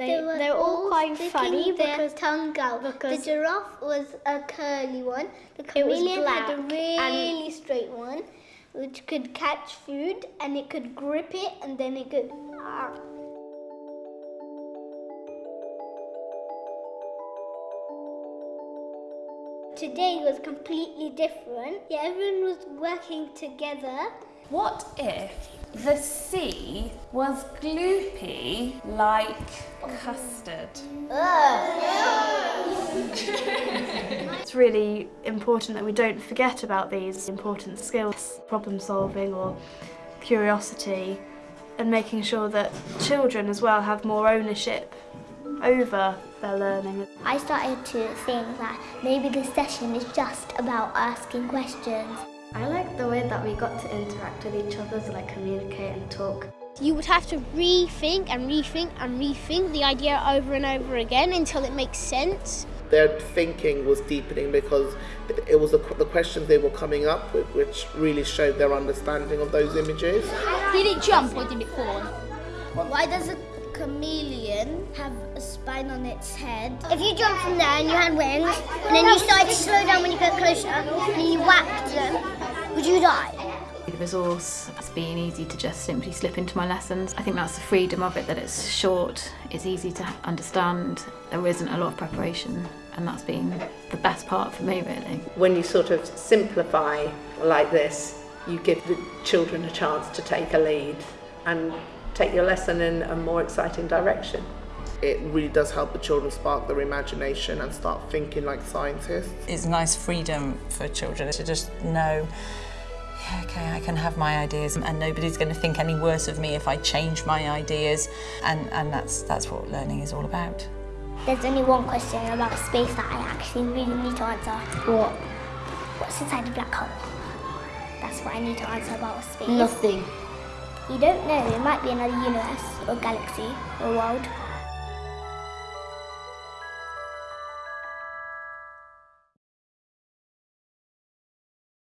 They, were they were all quite sticking funny their because tongue out. because- the giraffe was a curly one. The It was chameleon had a really straight one, which could catch food and it could grip it and then it could. Ah. Today was completely different. Yeah, everyone was working together. What if the sea was gloopy like custard? Oh. It's really important that we don't forget about these important skills, problem solving or curiosity, and making sure that children as well have more ownership over their learning. I started to think that maybe this session is just about asking questions. I like the way that we got to interact with each other, to like communicate and talk. You would have to rethink and rethink and rethink the idea over and over again until it makes sense. Their thinking was deepening because it was the, the questions they were coming up with which really showed their understanding of those images. Did it jump or did it fall? Why does a chameleon have a spine on its head? If you jump from there and you had wings, and then you started to slow down when you got closer, and you whacked them, would you die? The resource has been easy to just simply slip into my lessons. I think that's the freedom of it, that it's short, it's easy to understand, there isn't a lot of preparation, and that's been the best part for me really. When you sort of simplify like this, you give the children a chance to take a lead and take your lesson in a more exciting direction. It really does help the children spark their imagination and start thinking like scientists. It's nice freedom for children to just know, yeah, okay, I can have my ideas and nobody's going to think any worse of me if I change my ideas. And, and that's, that's what learning is all about. There's only one question about space that I actually really need to answer. What? What's inside a black hole? That's what I need to answer about space. Nothing. You don't know, it might be another universe or galaxy or world.